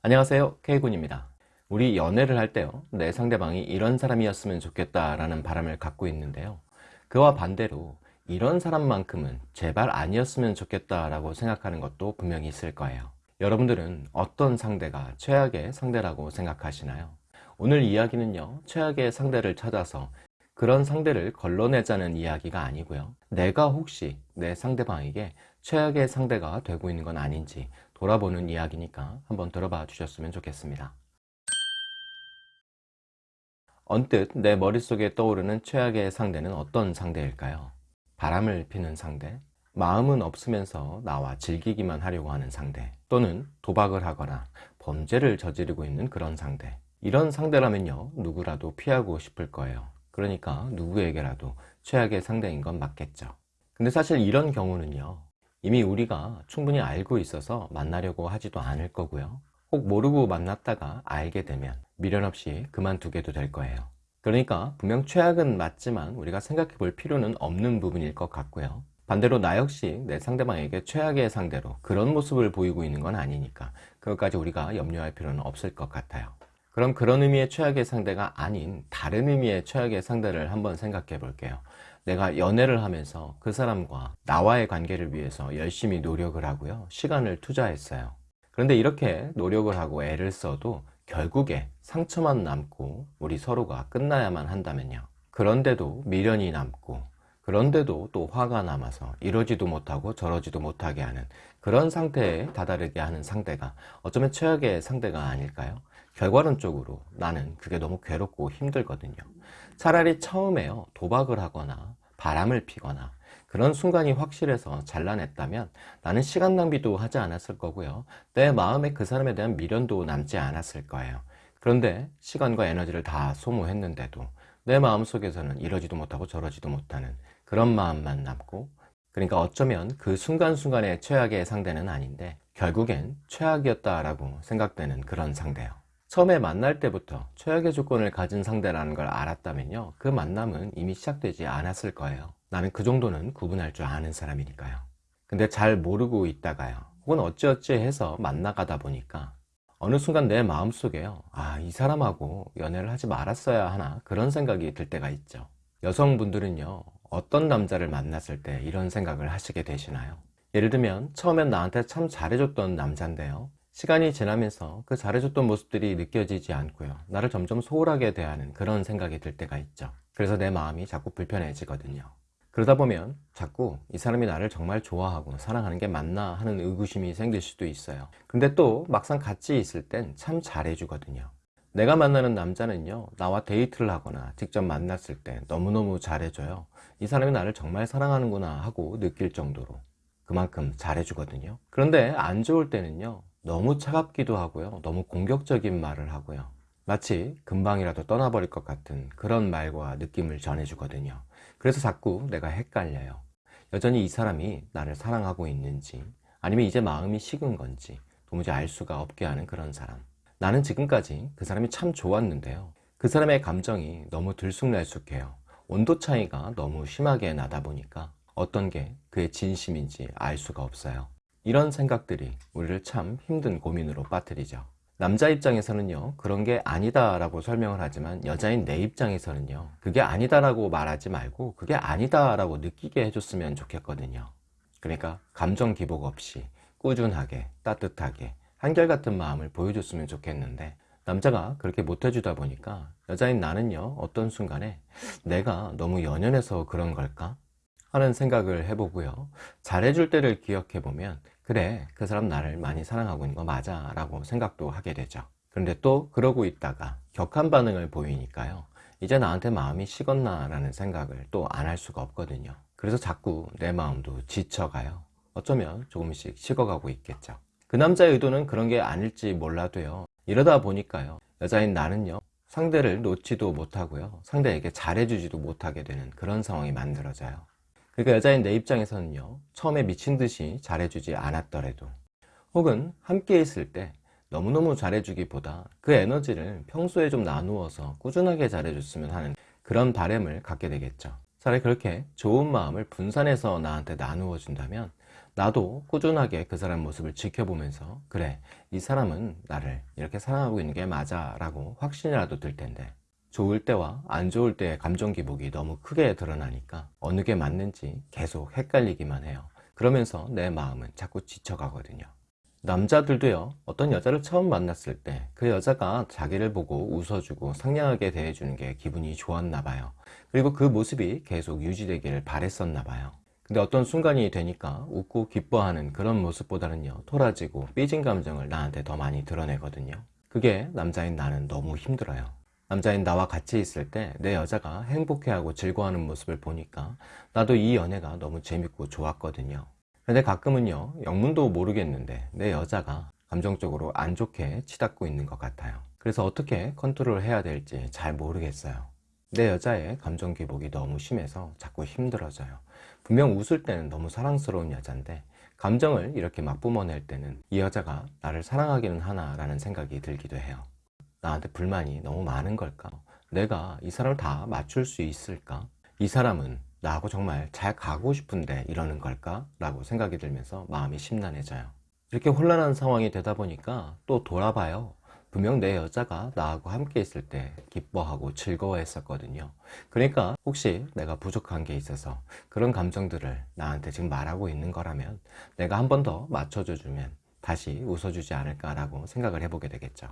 안녕하세요. K군입니다. 우리 연애를 할 때요 내 상대방이 이런 사람이었으면 좋겠다 라는 바람을 갖고 있는데요. 그와 반대로 이런 사람만큼은 제발 아니었으면 좋겠다 라고 생각하는 것도 분명히 있을 거예요. 여러분들은 어떤 상대가 최악의 상대라고 생각하시나요? 오늘 이야기는요 최악의 상대를 찾아서 그런 상대를 걸러내자는 이야기가 아니고요. 내가 혹시 내 상대방에게 최악의 상대가 되고 있는 건 아닌지 돌아보는 이야기니까 한번 들어봐 주셨으면 좋겠습니다. 언뜻 내 머릿속에 떠오르는 최악의 상대는 어떤 상대일까요? 바람을 피는 상대, 마음은 없으면서 나와 즐기기만 하려고 하는 상대 또는 도박을 하거나 범죄를 저지르고 있는 그런 상대. 이런 상대라면요 누구라도 피하고 싶을 거예요. 그러니까 누구에게라도 최악의 상대인 건 맞겠죠. 근데 사실 이런 경우는요 이미 우리가 충분히 알고 있어서 만나려고 하지도 않을 거고요. 혹 모르고 만났다가 알게 되면 미련 없이 그만두게도 될 거예요. 그러니까 분명 최악은 맞지만 우리가 생각해 볼 필요는 없는 부분일 것 같고요. 반대로 나 역시 내 상대방에게 최악의 상대로 그런 모습을 보이고 있는 건 아니니까 그것까지 우리가 염려할 필요는 없을 것 같아요. 그럼 그런 의미의 최악의 상대가 아닌 다른 의미의 최악의 상대를 한번 생각해 볼게요 내가 연애를 하면서 그 사람과 나와의 관계를 위해서 열심히 노력을 하고요. 시간을 투자했어요. 그런데 이렇게 노력을 하고 애를 써도 결국에 상처만 남고 우리 서로가 끝나야만 한다면요. 그런데도 미련이 남고 그런데도 또 화가 남아서 이러지도 못하고 저러지도 못하게 하는 그런 상태에 다다르게 하는 상대가 어쩌면 최악의 상대가 아닐까요? 결과론적으로 나는 그게 너무 괴롭고 힘들거든요 차라리 처음에요. 도박을 하거나 바람을 피거나 그런 순간이 확실해서 잘라냈다면 나는 시간 낭비도 하지 않았을 거고요. 내 마음에 그 사람에 대한 미련도 남지 않았을 거예요. 그런데 시간과 에너지를 다 소모했는데도 내 마음속에서는 이러지도 못하고 저러지도 못하는 그런 마음만 남고 그러니까 어쩌면 그 순간순간의 최악의 상대는 아닌데 결국엔 최악이었다라고 생각되는 그런 상대요 처음에 만날 때부터 최악의 조건을 가진 상대라는 걸 알았다면요. 그 만남은 이미 시작되지 않았을 거예요. 나는 그 정도는 구분할 줄 아는 사람이니까요. 근데 잘 모르고 있다가요. 혹은 어찌어찌 해서 만나가다 보니까 어느 순간 내 마음속에요. 아 이 사람하고 연애를 하지 말았어야 하나? 그런 생각이 들 때가 있죠. 여성분들은요 어떤 남자를 만났을 때 이런 생각을 하시게 되시나요? 예를 들면 처음엔 나한테 참 잘해줬던 남자인데요 시간이 지나면서 그 잘해줬던 모습들이 느껴지지 않고요. 나를 점점 소홀하게 대하는 그런 생각이 들 때가 있죠. 그래서 내 마음이 자꾸 불편해지거든요. 그러다 보면 자꾸 이 사람이 나를 정말 좋아하고 사랑하는 게 맞나 하는 의구심이 생길 수도 있어요. 근데 또 막상 같이 있을 땐 참 잘해주거든요. 내가 만나는 남자는요 나와 데이트를 하거나 직접 만났을 때 너무너무 잘해줘요. 이 사람이 나를 정말 사랑하는구나 하고 느낄 정도로 그만큼 잘해주거든요. 그런데 안 좋을 때는요 너무 차갑기도 하고요. 너무 공격적인 말을 하고요. 마치 금방이라도 떠나버릴 것 같은 그런 말과 느낌을 전해주거든요. 그래서 자꾸 내가 헷갈려요. 여전히 이 사람이 나를 사랑하고 있는지 아니면 이제 마음이 식은 건지 도무지 알 수가 없게 하는 그런 사람. 나는 지금까지 그 사람이 참 좋았는데요. 그 사람의 감정이 너무 들쑥날쑥해요. 온도 차이가 너무 심하게 나다 보니까 어떤 게 그의 진심인지 알 수가 없어요 이런 생각들이 우리를 참 힘든 고민으로 빠뜨리죠. 남자 입장에서는요 그런 게 아니다 라고 설명을 하지만 여자인 내 입장에서는요 그게 아니다 라고 말하지 말고 그게 아니다 라고 느끼게 해줬으면 좋겠거든요. 그러니까 감정 기복 없이 꾸준하게 따뜻하게 한결같은 마음을 보여줬으면 좋겠는데 남자가 그렇게 못해주다 보니까 여자인 나는요 어떤 순간에 내가 너무 연연해서 그런 걸까? 하는 생각을 해보고요. 잘해줄 때를 기억해보면 그래 그 사람 나를 많이 사랑하고 있는 거 맞아 라고 생각도 하게 되죠. 그런데 또 그러고 있다가 격한 반응을 보이니까요. 이제 나한테 마음이 식었나 라는 생각을 또 안 할 수가 없거든요. 그래서 자꾸 내 마음도 지쳐가요. 어쩌면 조금씩 식어가고 있겠죠. 그 남자의 의도는 그런 게 아닐지 몰라도요. 이러다 보니까요. 여자인 나는요. 상대를 놓지도 못하고요. 상대에게 잘해주지도 못하게 되는 그런 상황이 만들어져요 그러니까 여자인 내 입장에서는요 처음에 미친듯이 잘해주지 않았더라도 혹은 함께 있을 때 너무너무 잘해주기보다 그 에너지를 평소에 좀 나누어서 꾸준하게 잘해줬으면 하는 그런 바램을 갖게 되겠죠. 차라리 그렇게 좋은 마음을 분산해서 나한테 나누어 준다면 나도 꾸준하게 그 사람 모습을 지켜보면서 그래 이 사람은 나를 이렇게 사랑하고 있는 게 맞아 라고 확신이라도 들 텐데 좋을 때와 안 좋을 때의 감정 기복이 너무 크게 드러나니까 어느 게 맞는지 계속 헷갈리기만 해요. 그러면서 내 마음은 자꾸 지쳐가거든요. 남자들도요 어떤 여자를 처음 만났을 때 그 여자가 자기를 보고 웃어주고 상냥하게 대해주는 게 기분이 좋았나 봐요. 그리고 그 모습이 계속 유지되기를 바랬었나 봐요. 근데 어떤 순간이 되니까 웃고 기뻐하는 그런 모습보다는요 토라지고 삐진 감정을 나한테 더 많이 드러내거든요. 그게 남자인 나는 너무 힘들어요 남자인 나와 같이 있을 때 내 여자가 행복해하고 즐거워하는 모습을 보니까 나도 이 연애가 너무 재밌고 좋았거든요. 근데 가끔은요 영문도 모르겠는데 내 여자가 감정적으로 안 좋게 치닫고 있는 것 같아요. 그래서 어떻게 컨트롤 해야 될지 잘 모르겠어요. 내 여자의 감정 기복이 너무 심해서 자꾸 힘들어져요. 분명 웃을 때는 너무 사랑스러운 여잔데 감정을 이렇게 막 뿜어낼 때는 이 여자가 나를 사랑하기는 하나 라는 생각이 들기도 해요 나한테 불만이 너무 많은 걸까? 내가 이 사람을 다 맞출 수 있을까? 이 사람은 나하고 정말 잘 가고 싶은데 이러는 걸까? 라고 생각이 들면서 마음이 심란해져요. 이렇게 혼란한 상황이 되다 보니까 또 돌아봐요. 분명 내 여자가 나하고 함께 있을 때 기뻐하고 즐거워했었거든요. 그러니까 혹시 내가 부족한 게 있어서 그런 감정들을 나한테 지금 말하고 있는 거라면 내가 한 번 더 맞춰줘 주면 다시 웃어주지 않을까 라고 생각을 해보게 되겠죠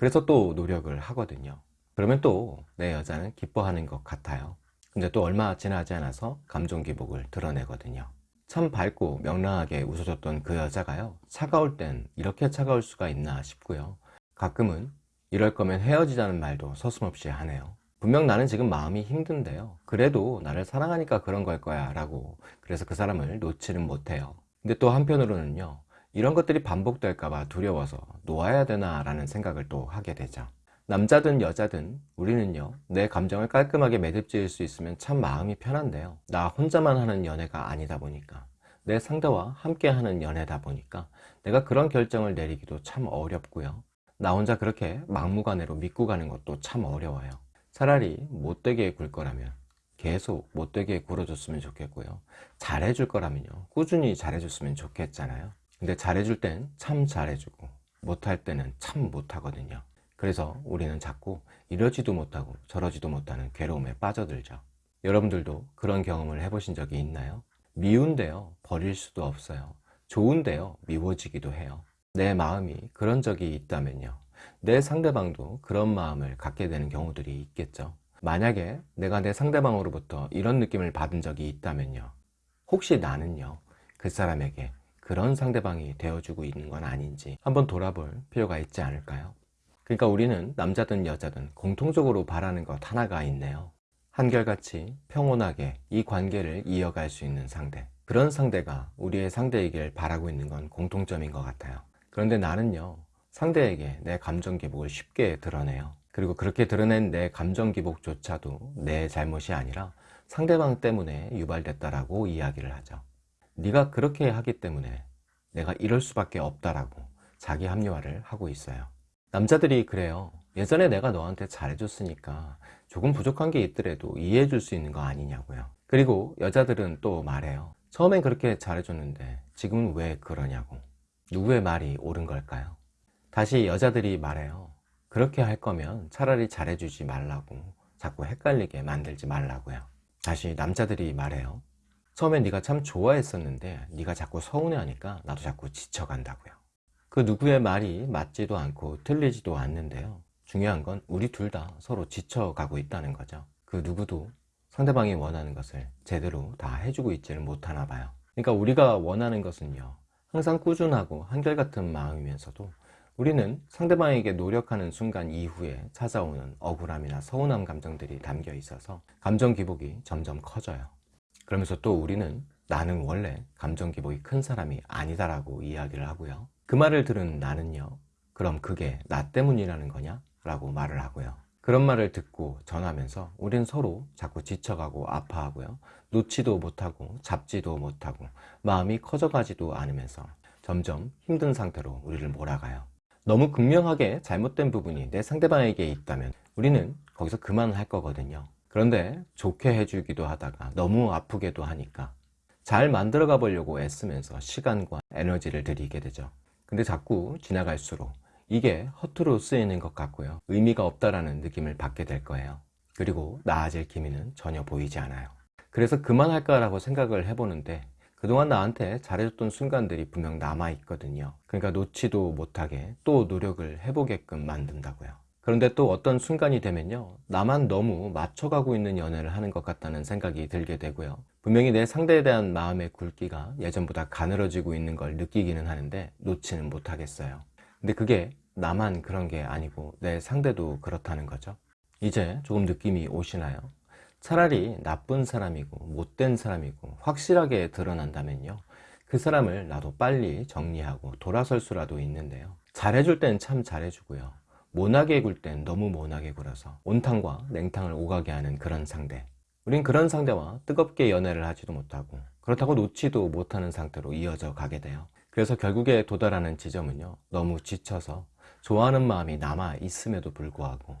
그래서 또 노력을 하거든요. 그러면 또 내 여자는 기뻐하는 것 같아요. 근데 또 얼마 지나지 않아서 감정 기복을 드러내거든요. 참 밝고 명랑하게 웃어줬던 그 여자가요 차가울 땐 이렇게 차가울 수가 있나 싶고요. 가끔은 이럴 거면 헤어지자는 말도 서슴없이 하네요. 분명 나는 지금 마음이 힘든데요. 그래도 나를 사랑하니까 그런 걸 거야 라고 그래서 그 사람을 놓지는 못해요. 근데 또 한편으로는요 이런 것들이 반복될까봐 두려워서 놓아야 되나 라는 생각을 또 하게 되죠. 남자든 여자든 우리는요 내 감정을 깔끔하게 매듭 지을 수 있으면 참 마음이 편한데요. 나 혼자만 하는 연애가 아니다 보니까 내 상대와 함께 하는 연애다 보니까 내가 그런 결정을 내리기도 참 어렵고요. 나 혼자 그렇게 막무가내로 믿고 가는 것도 참 어려워요. 차라리 못되게 굴 거라면 계속 못되게 굴어줬으면 좋겠고요. 잘해줄 거라면요 꾸준히 잘해줬으면 좋겠잖아요 근데 잘해줄 땐 참 잘해주고 못할 때는 참 못하거든요. 그래서 우리는 자꾸 이러지도 못하고 저러지도 못하는 괴로움에 빠져들죠. 여러분들도 그런 경험을 해보신 적이 있나요? 미운데요 버릴 수도 없어요. 좋은데요 미워지기도 해요. 내 마음이 그런 적이 있다면요. 내 상대방도 그런 마음을 갖게 되는 경우들이 있겠죠. 만약에 내가 내 상대방으로부터 이런 느낌을 받은 적이 있다면요. 혹시 나는요 그 사람에게 그런 상대방이 되어주고 있는 건 아닌지 한번 돌아볼 필요가 있지 않을까요? 그러니까 우리는 남자든 여자든 공통적으로 바라는 것 하나가 있네요. 한결같이 평온하게 이 관계를 이어갈 수 있는 상대. 그런 상대가 우리의 상대이길 바라고 있는 건 공통점인 것 같아요. 그런데 나는요 상대에게 내 감정 기복을 쉽게 드러내요. 그리고 그렇게 드러낸 내 감정 기복조차도 내 잘못이 아니라 상대방 때문에 유발됐다라고 이야기를 하죠 네가 그렇게 하기 때문에 내가 이럴 수밖에 없다라고 자기 합리화를 하고 있어요. 남자들이 그래요. 예전에 내가 너한테 잘해줬으니까 조금 부족한 게 있더라도 이해해 줄 수 있는 거 아니냐고요. 그리고 여자들은 또 말해요. 처음엔 그렇게 잘해줬는데 지금은 왜 그러냐고. 누구의 말이 옳은 걸까요? 다시 여자들이 말해요. 그렇게 할 거면 차라리 잘해주지 말라고 자꾸 헷갈리게 만들지 말라고요. 다시 남자들이 말해요 처음엔 네가 참 좋아했었는데 네가 자꾸 서운해하니까 나도 자꾸 지쳐간다고요. 그 누구의 말이 맞지도 않고 틀리지도 않는데요. 중요한 건 우리 둘 다 서로 지쳐가고 있다는 거죠. 그 누구도 상대방이 원하는 것을 제대로 다 해주고 있지를 못하나 봐요. 그러니까 우리가 원하는 것은요 항상 꾸준하고 한결같은 마음이면서도 우리는 상대방에게 노력하는 순간 이후에 찾아오는 억울함이나 서운함 감정들이 담겨 있어서 감정 기복이 점점 커져요 그러면서 또 우리는 나는 원래 감정 기복이 큰 사람이 아니다라고 이야기를 하고요. 그 말을 들은 나는요 그럼 그게 나 때문이라는 거냐? 라고 말을 하고요. 그런 말을 듣고 전하면서 우린 서로 자꾸 지쳐가고 아파하고요. 놓지도 못하고 잡지도 못하고 마음이 커져가지도 않으면서 점점 힘든 상태로 우리를 몰아가요. 너무 극명하게 잘못된 부분이 내 상대방에게 있다면 우리는 거기서 그만할 거거든요 그런데 좋게 해주기도 하다가 너무 아프게도 하니까 잘 만들어 가 보려고 애쓰면서 시간과 에너지를 들이게 되죠. 근데 자꾸 지나갈수록 이게 허투루 쓰이는 것 같고요. 의미가 없다라는 느낌을 받게 될 거예요. 그리고 나아질 기미는 전혀 보이지 않아요. 그래서 그만할까 라고 생각을 해보는데 그동안 나한테 잘해줬던 순간들이 분명 남아있거든요. 그러니까 놓지도 못하게 또 노력을 해보게끔 만든다고요. 그런데 또 어떤 순간이 되면요. 나만 너무 맞춰가고 있는 연애를 하는 것 같다는 생각이 들게 되고요. 분명히 내 상대에 대한 마음의 굵기가 예전보다 가늘어지고 있는 걸 느끼기는 하는데 놓지는 못하겠어요. 근데 그게 나만 그런 게 아니고 내 상대도 그렇다는 거죠. 이제 조금 느낌이 오시나요? 차라리 나쁜 사람이고 못된 사람이고 확실하게 드러난다면요. 그 사람을 나도 빨리 정리하고 돌아설 수라도 있는데요. 잘해줄 땐 참 잘해주고요. 모나게 굴 땐 너무 모나게 굴어서 온탕과 냉탕을 오가게 하는 그런 상대. 우린 그런 상대와 뜨겁게 연애를 하지도 못하고 그렇다고 놓지도 못하는 상태로 이어져 가게 돼요. 그래서 결국에 도달하는 지점은요. 너무 지쳐서 좋아하는 마음이 남아 있음에도 불구하고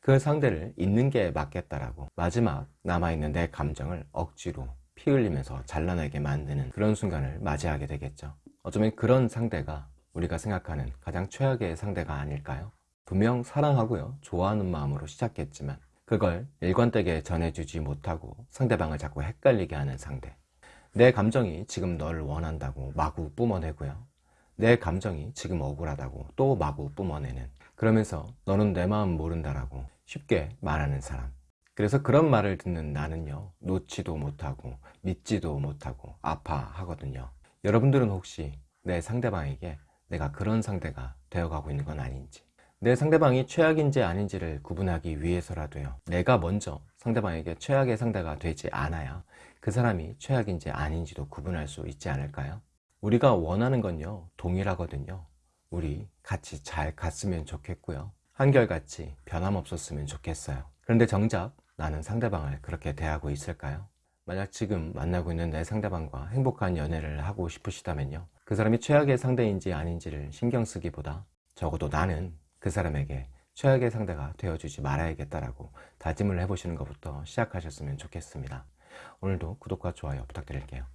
그 상대를 잊는 게 맞겠다라고 마지막 남아있는 내 감정을 억지로 피 흘리면서 잘라내게 만드는 그런 순간을 맞이하게 되겠죠. 어쩌면 그런 상대가 우리가 생각하는 가장 최악의 상대가 아닐까요? 분명 사랑하고요. 좋아하는 마음으로 시작했지만 그걸 일관되게 전해주지 못하고 상대방을 자꾸 헷갈리게 하는 상대. 내 감정이 지금 널 원한다고 마구 뿜어내고요. 내 감정이 지금 억울하다고 또 마구 뿜어내는 그러면서 너는 내 마음 모른다라고 쉽게 말하는 사람 그래서 그런 말을 듣는 나는요 놓지도 못하고 믿지도 못하고 아파하거든요 여러분들은 혹시 내 상대방에게 내가 그런 상대가 되어가고 있는 건 아닌지 내 상대방이 최악인지 아닌지를 구분하기 위해서라도요. 내가 먼저 상대방에게 최악의 상대가 되지 않아야 그 사람이 최악인지 아닌지도 구분할 수 있지 않을까요? 우리가 원하는 건요 동일하거든요. 우리 같이 잘 갔으면 좋겠고요. 한결같이 변함없었으면 좋겠어요. 그런데 정작 나는 상대방을 그렇게 대하고 있을까요? 만약 지금 만나고 있는 내 상대방과 행복한 연애를 하고 싶으시다면요. 그 사람이 최악의 상대인지 아닌지를 신경 쓰기보다 적어도 나는 그 사람에게 최악의 상대가 되어주지 말아야겠다라고 다짐을 해보시는 것부터 시작하셨으면 좋겠습니다. 오늘도 구독과 좋아요 부탁드릴게요